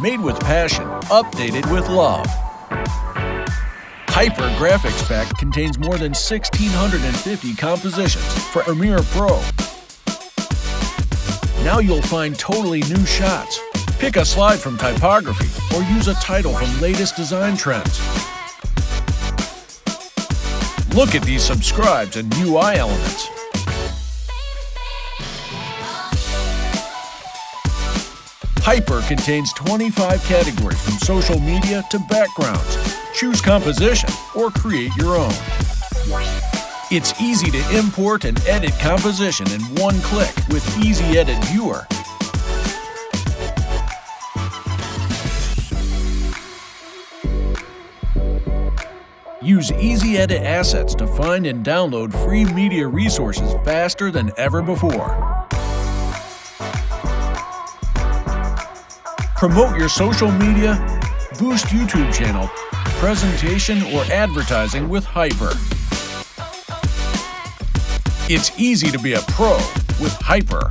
made with passion, updated with love. Hyper Graphics Pack contains more than 1,650 compositions for Premiere Pro. Now you'll find totally new shots. Pick a slide from typography or use a title from latest design trends. Look at these subscribes and UI elements. Hyper contains 25 categories from social media to backgrounds. Choose composition or create your own. It's easy to import and edit composition in one click with Easy Edit Viewer. Use Easy Edit Assets to find and download free media resources faster than ever before. Promote your social media, boost YouTube channel, presentation, or advertising with Hyper. It's easy to be a pro with Hyper.